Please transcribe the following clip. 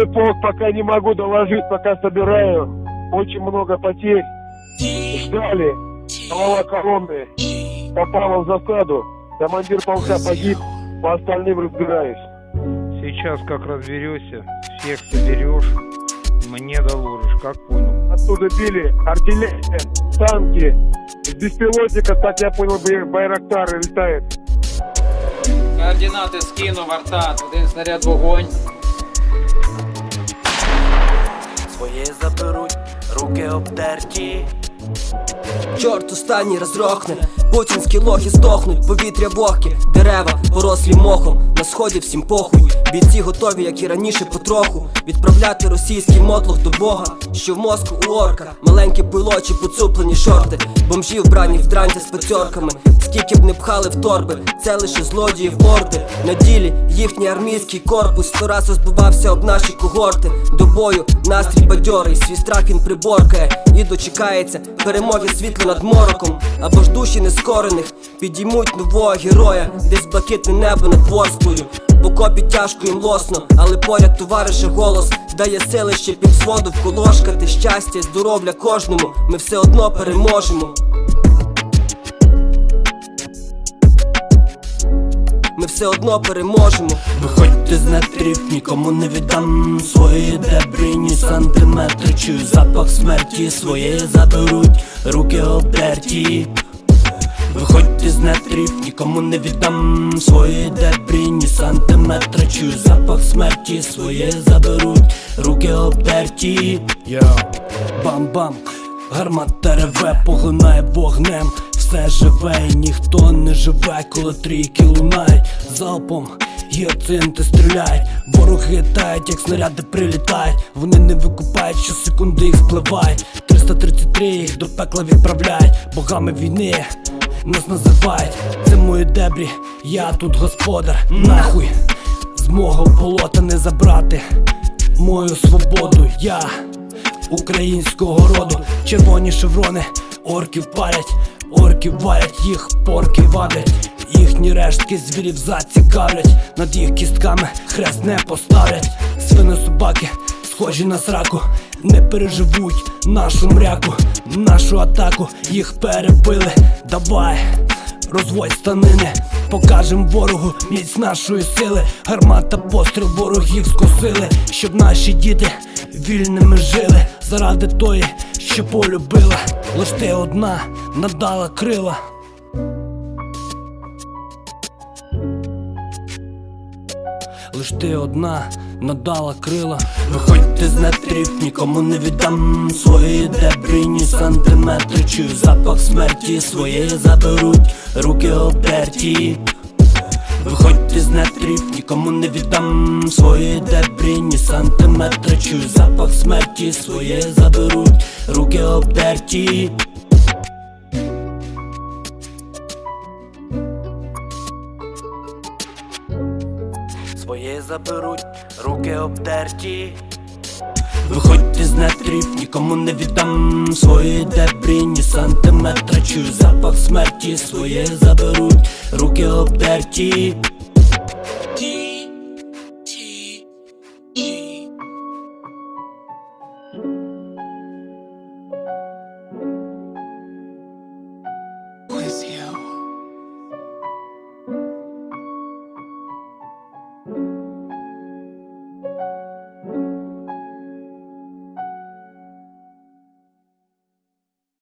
Свой полк пока не могу доложить, пока собираю. Очень много потерь. Ждали. Голова колонны. Попала в засаду. Командир полка погиб. По остальным разбираюсь. Сейчас как разберешься, всех соберешь, мне доложишь, как понял. Оттуда били артиллерия, танки. С беспилотника, так я понял, бай- Байрактары летает. Координати скинув Артат, один снаряд вогонь. Своє заберуть, руки обдерті. Чорт останній розрохне, путінські лохи здохнуть, повітря вогке, дерева порослі мохом, на сході всім похуй. Бійці готові, як і раніше, потроху відправляти російський мотлох до Бога, що в мозку у орка, маленькі пилочі, поцуплені шорти, бомжі вбрані в дранті з пацьорками, скільки б не пхали в торби, це лише злодіїв орди. На ділі їхній армійський корпус сто раз розбивався об наші когорти. До бою настрій бадьорий, свій страх він приборкає і дочекається перемоги світло над мороком. Або ж душі нескорених підіймуть нового героя, десь блакитне небо над ворсклою. В окопі тяжко їм лосно, але поряд товариша голос дає сили ще під своду вколошкати щастя, і здоров'я кожному. Ми все одно переможемо. Ми все одно переможемо. Виходьте з нетрів, нікому не віддам свої дебрі, ні сантиметри. Чую запах смерті, своє заберуть, руки обдерті. Виходьте з нетрів, нікому не віддам свої дебрі, ні сантиметри. Чую запах смерті, своє заберуть, руки обдерті. Йо, бам-бам, гармата реве, поглинає вогнем. Все живе і ніхто не живе, коли трійки лунають залпом. Гіацинти стріляють, вороги тають, як снаряди прилітають. Вони не викупають, що секунди їх спливають. 333 їх до пекла відправляють, богами війни нас називають. Це мої дебрі, я тут господар. Нахуй з мого болота не забрати мою свободу. Я українського роду, червоні шеврони, орків парять, орків варять, їх порки вадять. Їхні рештки звірів зацікавлять, над їх кістками хрест не поставлять. Свини собаки, схожі на сраку, не переживуть нашу мряку, нашу атаку, їх перебили. Давай, розводь станини, покажем ворогу міць нашої сили. Гармата постріл ворогів скосили, щоб наші діти вільними жили. Заради тої, що полюбила, лиш ти одна надала крила. Лиш ти одна надала крила. Виходьте з нетрів, нікому не віддам свої дебрі, ні сантиметри. Чую запах смерті, своє заберуть, руки обдерті. Виходьте з нетрів, нікому не віддам свої дебрі, ні сантиметри. Чую запах смерті, своє заберуть, руки обдерті. Своє заберуть, руки обдерті. Виходьте з нетрів, нікому не віддам свої дебрі, ні сантиметра, Чую запах смерті, своє заберуть, руки обдерті.